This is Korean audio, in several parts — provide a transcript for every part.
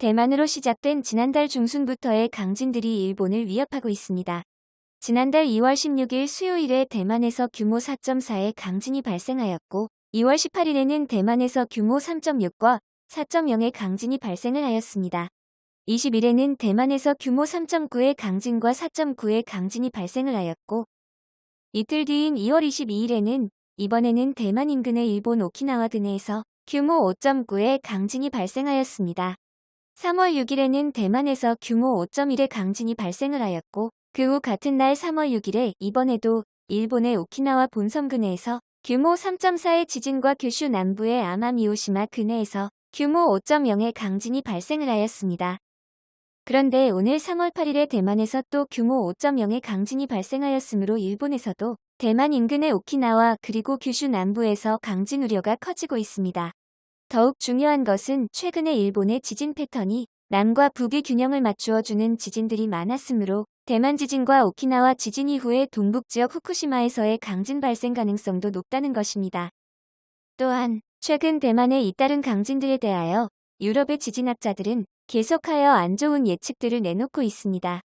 대만으로 시작된 지난달 중순부터의 강진들이 일본을 위협하고 있습니다. 지난달 2월 16일 수요일에 대만에서 규모 4.4의 강진이 발생하였고 2월 18일에는 대만에서 규모 3.6과 4.0의 강진이 발생을 하였습니다. 20일에는 대만에서 규모 3.9의 강진과 4.9의 강진이 발생을 하였고 이틀 뒤인 2월 22일에는 이번에는 대만 인근의 일본 오키나와 근해에서 규모 5.9의 강진이 발생하였습니다. 3월 6일에는 대만에서 규모 5.1의 강진이 발생을 하였고 그 후 같은 날 3월 6일에 이번에도 일본의 오키나와 본섬 근해에서 규모 3.4의 지진과 규슈 남부의 아마미오시마 근해에서 규모 5.0의 강진이 발생을 하였습니다. 그런데 오늘 3월 8일에 대만에서 또 규모 5.0의 강진이 발생하였으므로 일본에서도 대만 인근의 오키나와 그리고 규슈 남부에서 강진 우려가 커지고 있습니다. 더욱 중요한 것은 최근에 일본의 지진 패턴이 남과 북의 균형을 맞추어주는 지진들이 많았으므로 대만 지진과 오키나와 지진 이후에 동북지역 후쿠시마에서의 강진 발생 가능성도 높다는 것입니다. 또한 최근 대만의 잇따른 강진들에 대하여 유럽의 지진학자들은 계속하여 안 좋은 예측들을 내놓고 있습니다.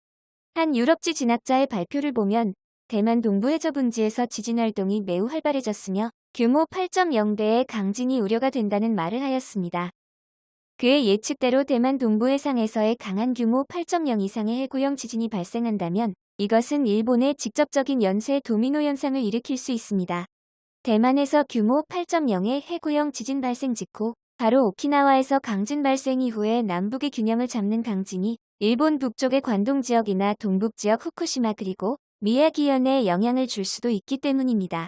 한 유럽 지 진학자의 발표를 보면 대만 동부 해저분지에서 지진 활동이 매우 활발해졌으며 규모 8.0배의 강진이 우려가 된다는 말을 하였습니다. 그의 예측대로 대만 동부 해상에서의 강한 규모 8.0 이상의 해구형 지진이 발생한다면 이것은 일본의 직접적인 연쇄 도미노 현상을 일으킬 수 있습니다. 대만에서 규모 8.0의 해구형 지진 발생 직후 바로 오키나와에서 강진 발생 이후에 남북의 균형을 잡는 강진이 일본 북쪽의 관동 지역이나 동북 지역 후쿠시마 그리고 미야기현에 영향을 줄 수도 있기 때문입니다.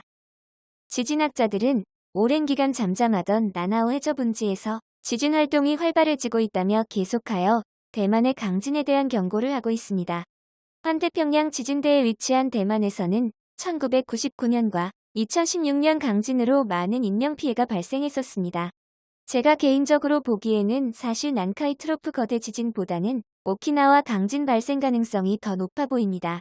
지진학자들은 오랜 기간 잠잠하던 나나오 해저분지에서 지진 활동이 활발해지고 있다며 계속하여 대만의 강진에 대한 경고를 하고 있습니다. 환태평양 지진대에 위치한 대만에서는 1999년과 2016년 강진으로 많은 인명피해가 발생했었습니다. 제가 개인적으로 보기에는 사실 난카이 트로프 거대 지진보다는 오키나와 강진 발생 가능성이 더 높아 보입니다.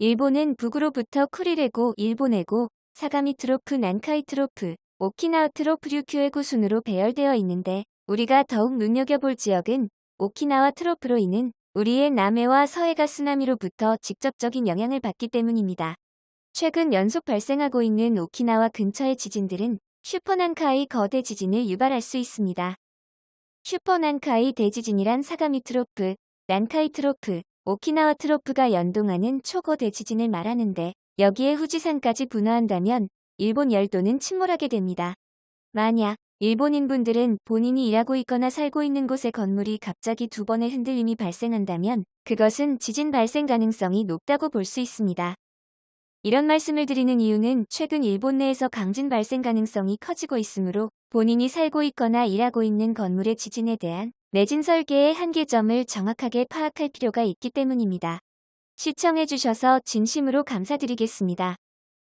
일본은 북으로부터 쿠릴해구, 일본해구, 사가미 트로프, 난카이 트로프, 오키나와 트로프 류큐해구 순으로 배열되어 있는데 우리가 더욱 눈여겨볼 지역은 오키나와 트로프로 인한 우리의 남해와 서해가 쓰나미로부터 직접적인 영향을 받기 때문입니다. 최근 연속 발생하고 있는 오키나와 근처의 지진들은 슈퍼난카이 거대 지진을 유발할 수 있습니다. 슈퍼난카이 대지진이란 사가미 트로프, 난카이 트로프, 오키나와 트로프가 연동하는 초거대 지진을 말하는데 여기에 후지산까지 분화한다면 일본 열도는 침몰하게 됩니다. 만약 일본인분들은 본인이 일하고 있거나 살고 있는 곳의 건물이 갑자기 두 번의 흔들림이 발생한다면 그것은 지진 발생 가능성이 높다고 볼 수 있습니다. 이런 말씀을 드리는 이유는 최근 일본 내에서 강진 발생 가능성이 커지고 있으므로 본인이 살고 있거나 일하고 있는 건물의 지진에 대한 내진 설계의 한계점을 정확하게 파악할 필요가 있기 때문입니다. 시청해주셔서 진심으로 감사드리겠습니다.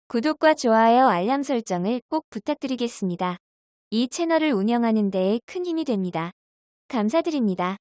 구독과 좋아요 알람 설정을 꼭 부탁드리겠습니다. 이 채널을 운영하는 데에 큰 힘이 됩니다. 감사드립니다.